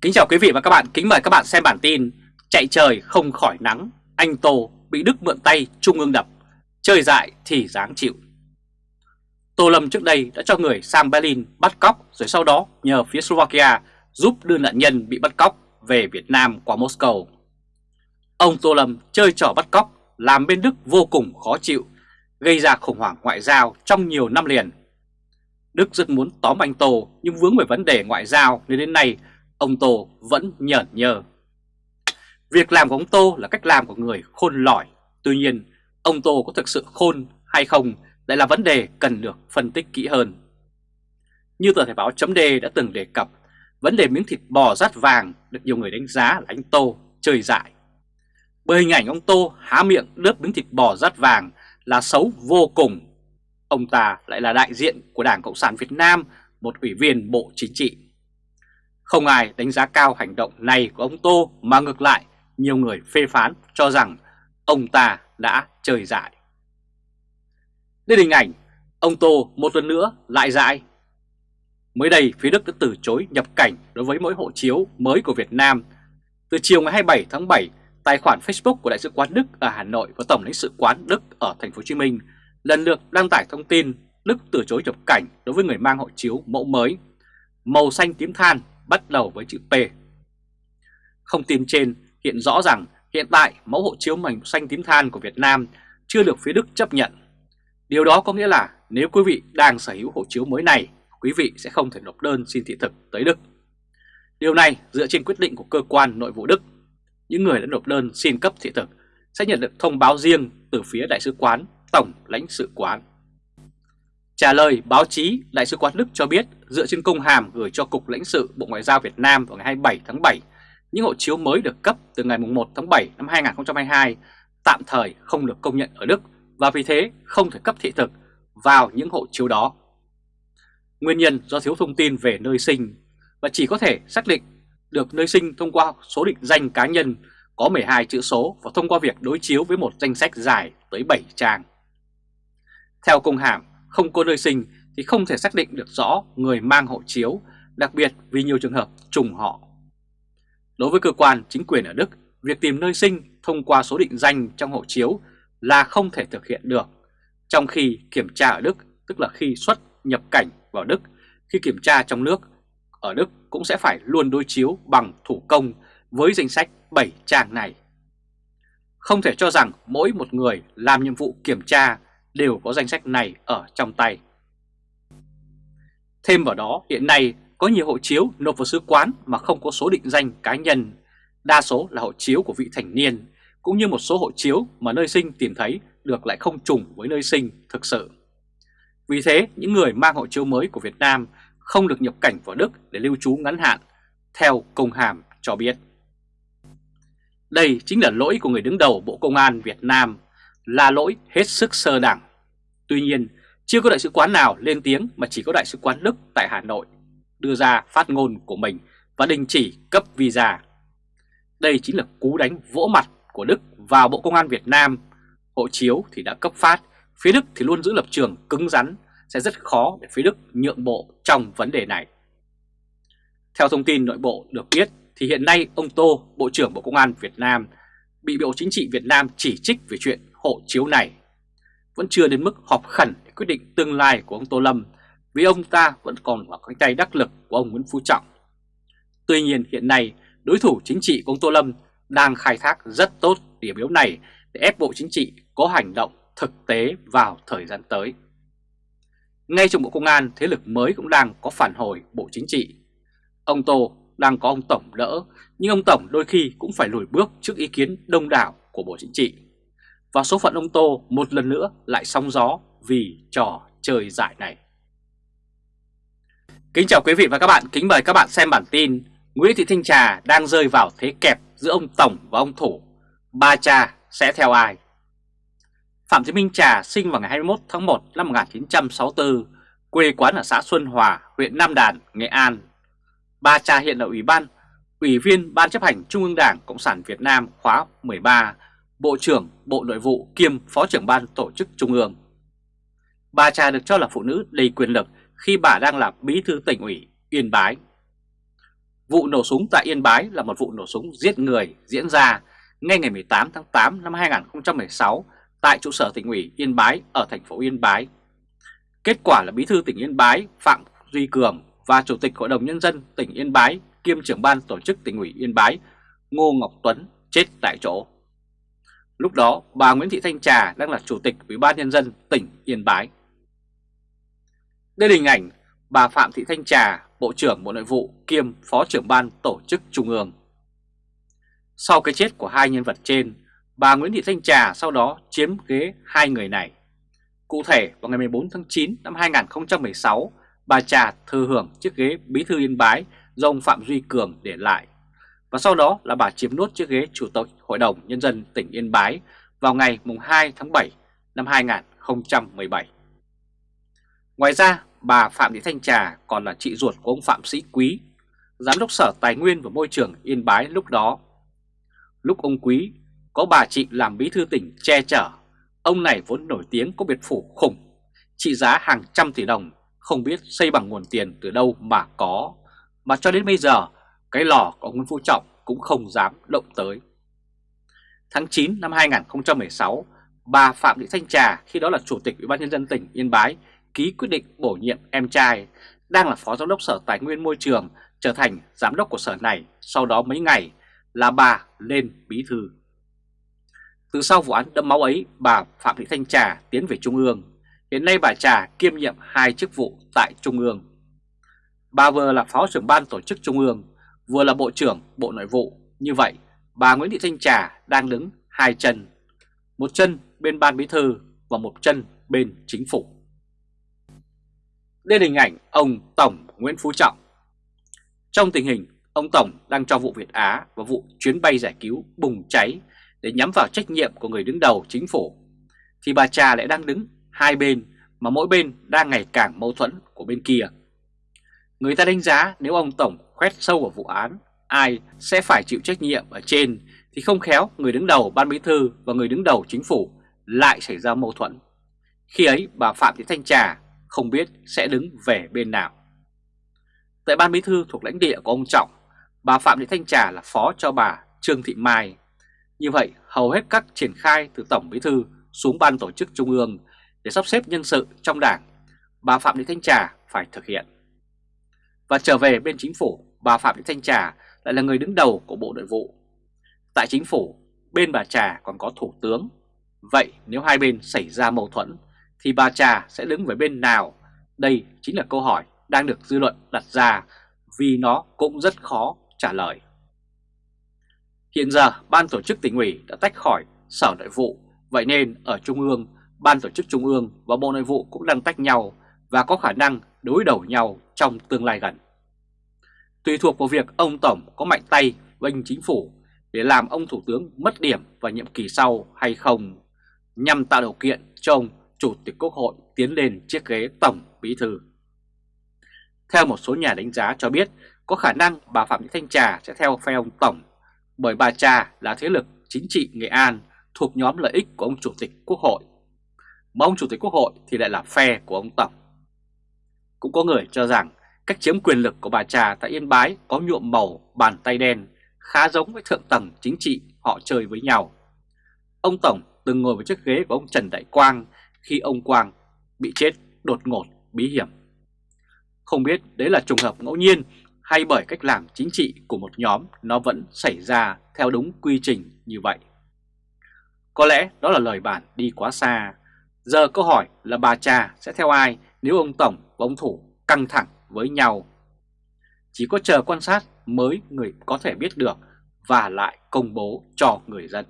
Kính chào quý vị và các bạn, kính mời các bạn xem bản tin Chạy trời không khỏi nắng, anh Tô bị Đức mượn tay Trung ương đập, chơi dại thì dáng chịu Tô Lâm trước đây đã cho người sang Berlin bắt cóc rồi sau đó nhờ phía Slovakia giúp đưa nạn nhân bị bắt cóc về Việt Nam qua Moscow. Ông Tô Lâm chơi trò bắt cóc làm bên Đức vô cùng khó chịu, gây ra khủng hoảng ngoại giao trong nhiều năm liền. Đức rất muốn tóm anh Tô nhưng vướng về vấn đề ngoại giao nên đến nay ông Tô vẫn nhởn nhơ. Việc làm của ông Tô là cách làm của người khôn lỏi, tuy nhiên ông Tô có thực sự khôn hay không lại là vấn đề cần được phân tích kỹ hơn. Như tờ Thể báo chấm đã từng đề cập, vấn đề miếng thịt bò rát vàng được nhiều người đánh giá là anh Tô chơi dại. Bởi hình ảnh ông Tô há miệng đớp miếng thịt bò rát vàng là xấu vô cùng. Ông ta lại là đại diện của Đảng Cộng sản Việt Nam, một ủy viên Bộ Chính trị. Không ai đánh giá cao hành động này của ông Tô mà ngược lại nhiều người phê phán cho rằng ông ta đã chơi dại. Đến hình ảnh ông Tô một lần nữa lại dại. Mới đây phía Đức đã từ chối nhập cảnh đối với mỗi hộ chiếu mới của Việt Nam. Từ chiều ngày 27 tháng 7, tài khoản Facebook của Đại sứ quán Đức ở Hà Nội và Tổng lãnh sự quán Đức ở Thành phố Hồ Chí Minh lần lượt đăng tải thông tin Đức từ chối nhập cảnh đối với người mang hộ chiếu mẫu mới màu xanh tím than bắt đầu với chữ P. Không tin trên hiện rõ rằng hiện tại mẫu hộ chiếu mảnh xanh tím than của Việt Nam chưa được phía Đức chấp nhận. Điều đó có nghĩa là nếu quý vị đang sở hữu hộ chiếu mới này, quý vị sẽ không thể nộp đơn xin thị thực tới Đức. Điều này dựa trên quyết định của cơ quan nội vụ Đức. Những người đã nộp đơn xin cấp thị thực sẽ nhận được thông báo riêng từ phía Đại sứ quán, Tổng lãnh sự quán. Trả lời báo chí, Đại sứ quán Đức cho biết dựa trên công hàm gửi cho Cục lãnh sự Bộ Ngoại giao Việt Nam vào ngày 27 tháng 7, những hộ chiếu mới được cấp từ ngày 1 tháng 7 năm 2022 tạm thời không được công nhận ở Đức và vì thế không thể cấp thị thực vào những hộ chiếu đó. Nguyên nhân do thiếu thông tin về nơi sinh và chỉ có thể xác định được nơi sinh thông qua số định danh cá nhân có 12 chữ số và thông qua việc đối chiếu với một danh sách dài tới 7 trang. Theo công hàm, không có nơi sinh thì không thể xác định được rõ người mang hộ chiếu, đặc biệt vì nhiều trường hợp trùng họ. Đối với cơ quan chính quyền ở Đức, việc tìm nơi sinh thông qua số định danh trong hộ chiếu là không thể thực hiện được, trong khi kiểm tra ở Đức, tức là khi xuất nhập cảnh vào Đức, khi kiểm tra trong nước, ở Đức cũng sẽ phải luôn đối chiếu bằng thủ công với danh sách 7 trang này. Không thể cho rằng mỗi một người làm nhiệm vụ kiểm tra đều có danh sách này ở trong tay. Thêm vào đó, hiện nay có nhiều hộ chiếu nộp vào sứ quán mà không có số định danh cá nhân, đa số là hộ chiếu của vị thành niên, cũng như một số hộ chiếu mà nơi sinh tìm thấy được lại không trùng với nơi sinh thực sự. Vì thế, những người mang hộ chiếu mới của Việt Nam không được nhập cảnh vào Đức để lưu trú ngắn hạn, theo công hàm cho biết. Đây chính là lỗi của người đứng đầu Bộ Công an Việt Nam là lỗi hết sức sơ đẳng. Tuy nhiên, chưa có đại sứ quán nào lên tiếng mà chỉ có đại sứ quán Đức tại Hà Nội đưa ra phát ngôn của mình và đình chỉ cấp visa. Đây chính là cú đánh vỗ mặt của Đức vào Bộ Công an Việt Nam. Hộ chiếu thì đã cấp phát, phía Đức thì luôn giữ lập trường cứng rắn, sẽ rất khó để phía Đức nhượng bộ trong vấn đề này. Theo thông tin nội bộ được biết thì hiện nay ông Tô, Bộ trưởng Bộ Công an Việt Nam, bị Bộ Chính trị Việt Nam chỉ trích về chuyện hộ chiếu này. Vẫn chưa đến mức họp khẩn để quyết định tương lai của ông Tô Lâm vì ông ta vẫn còn ở cánh tay đắc lực của ông Nguyễn Phú Trọng. Tuy nhiên hiện nay đối thủ chính trị của ông Tô Lâm đang khai thác rất tốt điểm yếu này để ép Bộ Chính trị có hành động thực tế vào thời gian tới. Ngay trong Bộ Công an, thế lực mới cũng đang có phản hồi Bộ Chính trị. Ông Tô đang có ông Tổng đỡ, nhưng ông Tổng đôi khi cũng phải lùi bước trước ý kiến đông đảo của Bộ Chính trị và số phận ông Tô một lần nữa lại sóng gió vì trò chơi giải này. Kính chào quý vị và các bạn, kính mời các bạn xem bản tin Nguyễn Thị Thanh Trà đang rơi vào thế kẹp giữa ông Tổng và ông Thủ, ba cha sẽ theo ai? Phạm Thị Minh Trà sinh vào ngày 21 tháng 1 năm 1964, quê quán ở xã Xuân Hòa, huyện Nam Đàn, Nghệ An. Ba cha hiện là Ủy ban, Ủy viên Ban chấp hành Trung ương Đảng Cộng sản Việt Nam khóa 13 Bộ trưởng Bộ Nội vụ kiêm Phó trưởng Ban Tổ chức Trung ương. Bà Trà được cho là phụ nữ đầy quyền lực khi bà đang là bí thư tỉnh ủy Yên Bái. Vụ nổ súng tại Yên Bái là một vụ nổ súng giết người diễn ra ngay ngày 18 tháng 8 năm 2016 tại trụ sở tỉnh ủy Yên Bái ở thành phố Yên Bái. Kết quả là Bí thư tỉnh Yên Bái Phạm Duy Cường và Chủ tịch Hội đồng Nhân dân tỉnh Yên Bái kiêm trưởng ban tổ chức tỉnh ủy Yên Bái Ngô Ngọc Tuấn chết tại chỗ. Lúc đó bà Nguyễn Thị Thanh Trà đang là Chủ tịch Ủy ban Nhân dân tỉnh Yên Bái. Đây là hình ảnh bà Phạm Thị Thanh Trà, Bộ trưởng Bộ Nội vụ kiêm Phó trưởng ban tổ chức Trung ương. Sau cái chết của hai nhân vật trên, bà Nguyễn Thị Thanh Trà sau đó chiếm ghế hai người này. Cụ thể vào ngày 14 tháng 9 năm 2016, bà Trà thừa hưởng chiếc ghế Bí thư Yên Bái do ông Phạm Duy Cường để lại. Và sau đó là bà chiếm nốt chiếc ghế Chủ tịch Hội đồng Nhân dân tỉnh Yên Bái vào ngày 2 tháng 7 năm 2017. Ngoài ra, bà Phạm Thị Thanh Trà còn là chị ruột của ông Phạm Sĩ Quý, Giám đốc Sở Tài nguyên và Môi trường Yên Bái lúc đó. Lúc ông Quý có bà chị làm bí thư tỉnh che chở, ông này vốn nổi tiếng có biệt phủ khủng, trị giá hàng trăm tỷ đồng, không biết xây bằng nguồn tiền từ đâu mà có, mà cho đến bây giờ cái lò của ông Nguyễn Phú Trọng cũng không dám động tới. Tháng 9 năm 2016, bà Phạm Thị Thanh Trà khi đó là Chủ tịch Ủy ban Nhân dân tỉnh Yên Bái ký quyết định bổ nhiệm em trai đang là Phó Giám đốc Sở Tài nguyên Môi trường trở thành Giám đốc của sở này sau đó mấy ngày là bà lên bí thư. Từ sau vụ án đẫm máu ấy, bà Phạm Thị Thanh Trà tiến về Trung ương. Hiện nay bà Trà kiêm nhiệm hai chức vụ tại Trung ương. Bà vừa là Phó trưởng ban tổ chức Trung ương, vừa là Bộ trưởng Bộ Nội vụ. Như vậy, bà Nguyễn Thị Thanh Trà đang đứng hai chân, một chân bên ban bí thư và một chân bên chính phủ. Đây là hình ảnh ông Tổng Nguyễn Phú Trọng. Trong tình hình ông Tổng đang cho vụ Việt Á và vụ chuyến bay giải cứu bùng cháy để nhắm vào trách nhiệm của người đứng đầu chính phủ, thì bà Trà lại đang đứng hai bên mà mỗi bên đang ngày càng mâu thuẫn của bên kia. Người ta đánh giá nếu ông Tổng khoét sâu vào vụ án, ai sẽ phải chịu trách nhiệm ở trên thì không khéo người đứng đầu ban bí thư và người đứng đầu chính phủ lại xảy ra mâu thuẫn. Khi ấy bà Phạm Thị Thanh Trà không biết sẽ đứng về bên nào. Tại ban bí thư thuộc lãnh địa của ông Trọng, bà Phạm Thị Thanh Trà là phó cho bà Trương Thị Mai. Như vậy, hầu hết các triển khai từ Tổng bí thư xuống ban tổ chức trung ương để sắp xếp nhân sự trong đảng, bà Phạm Thị Thanh Trà phải thực hiện. Và trở về bên chính phủ, bà Phạm Thị Thanh Trà lại là người đứng đầu của Bộ Nội vụ. Tại chính phủ, bên bà Trà còn có Thủ tướng. Vậy nếu hai bên xảy ra mâu thuẫn thì bà Trà sẽ đứng về bên nào? Đây chính là câu hỏi đang được dư luận đặt ra vì nó cũng rất khó trả lời. Hiện giờ Ban tổ chức tỉnh ủy đã tách khỏi Sở Nội vụ, vậy nên ở Trung ương, Ban tổ chức Trung ương và Bộ Nội vụ cũng đang tách nhau và có khả năng đối đầu nhau trong tương lai gần. Tùy thuộc vào việc ông Tổng có mạnh tay bênh chính phủ để làm ông Thủ tướng mất điểm vào nhiệm kỳ sau hay không, nhằm tạo điều kiện cho ông Chủ tịch Quốc hội tiến lên chiếc ghế Tổng Bí Thư. Theo một số nhà đánh giá cho biết, có khả năng bà Phạm Thị Thanh Trà sẽ theo phe ông Tổng, bởi bà Trà là thế lực chính trị Nghệ An thuộc nhóm lợi ích của ông Chủ tịch Quốc hội. Mà ông Chủ tịch Quốc hội thì lại là phe của ông Tổng. Cũng có người cho rằng cách chiếm quyền lực của bà Trà tại Yên Bái có nhuộm màu, bàn tay đen, khá giống với thượng tầng chính trị, họ chơi với nhau. Ông Tổng từng ngồi vào chiếc ghế của ông Trần Đại Quang khi ông Quang bị chết đột ngột, bí hiểm. Không biết đấy là trùng hợp ngẫu nhiên hay bởi cách làm chính trị của một nhóm nó vẫn xảy ra theo đúng quy trình như vậy. Có lẽ đó là lời bản đi quá xa. Giờ câu hỏi là bà cha sẽ theo ai nếu ông Tổng và ông Thủ căng thẳng với nhau. Chỉ có chờ quan sát mới người có thể biết được và lại công bố cho người dân.